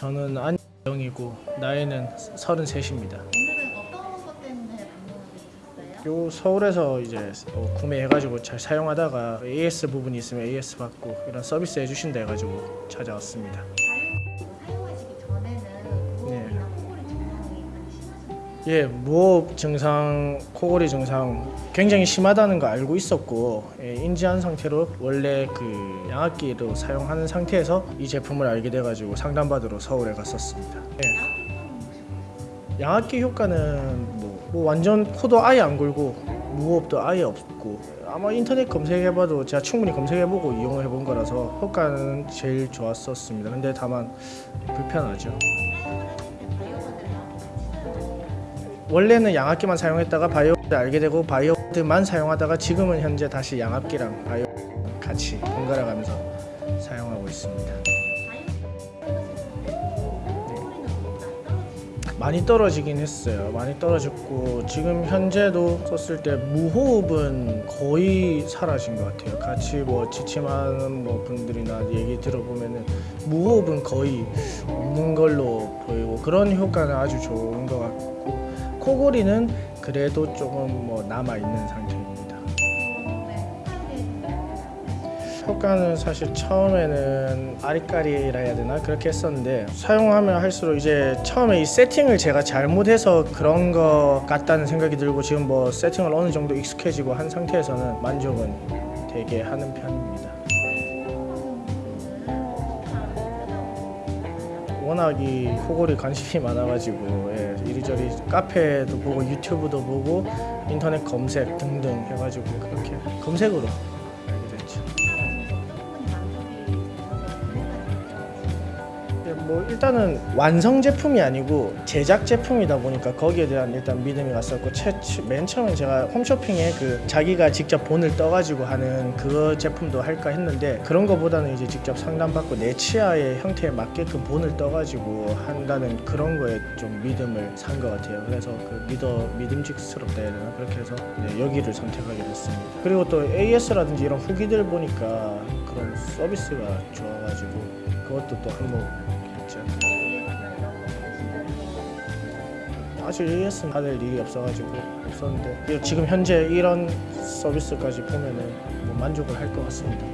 저는 안영이고 나이는 33입니다. 오늘은 어떤 것 때문에 방문하게 되셨어요? 요 서울에서 이제 어, 구매해가지고 잘 사용하다가 AS 부분이 있으면 AS 받고 이런 서비스 해주신다 해가지고 찾아왔습니다. 예, 무호흡 증상, 코골이 증상 굉장히 심하다는 거 알고 있었고 예, 인지한 상태로 원래 그 양압기로 사용하는 상태에서 이 제품을 알게 돼가지고 상담받으러 서울에 갔었습니다. 예. 양압기 효과는 뭐, 뭐 완전 코도 아예 안 골고 무호흡도 아예 없고 아마 인터넷 검색해봐도 제가 충분히 검색해보고 이용을 해본 거라서 효과는 제일 좋았었습니다. 근데 다만 불편하죠. 원래는 양압기만 사용했다가 바이오를 알게 되고 바이오드만 사용하다가 지금은 현재 다시 양압기랑 바이오 같이 번갈아 가면서 사용하고 있습니다. 많이 떨어지긴 했어요. 많이 떨어졌고 지금 현재도 썼을 때 무호흡은 거의 사라진 것 같아요. 같이 뭐 지침하는 뭐 분들이나 얘기 들어보면은 무호흡은 거의 없는 걸로 보이고 그런 효과는 아주 좋은 것 같고 코골이는 그래도 조금 뭐 남아 있는 상태입니다. 효과는 사실 처음에는 아리까리라 해야 되나 그렇게 했었는데 사용하면 할수록 이제 처음에 이 세팅을 제가 잘못해서 그런 것 같다는 생각이 들고 지금 뭐 세팅을 어느 정도 익숙해지고 한 상태에서는 만족은 되게 하는 편입니다. 워낙 이 코골이 관심이 많아가지고 예, 이리저리 카페도 보고 유튜브도 보고 인터넷 검색 등등 해가지고 그렇게 검색으로 뭐 일단은 완성 제품이 아니고 제작 제품이다 보니까 거기에 대한 일단 믿음이 갔었고 최, 맨 처음에 제가 홈쇼핑에 그 자기가 직접 본을 떠가지고 하는 그 제품도 할까 했는데 그런 거보다는 이제 직접 상담받고 내 치아의 형태에 맞게끔 본을 떠가지고 한다는 그런 거에 좀 믿음을 산 것 같아요. 그래서 그 믿어 믿음직스럽다 해야 되나 그렇게 해서 네, 여기를 선택하게 됐습니다. 그리고 또 AS라든지 이런 후기들 보니까 그런 서비스가 좋아가지고 그것도 또 한몫 했죠. 아직 AS는 받을 일이 없어가지고 없었는데 지금 현재 이런 서비스까지 보면 은 뭐 만족을 할 것 같습니다.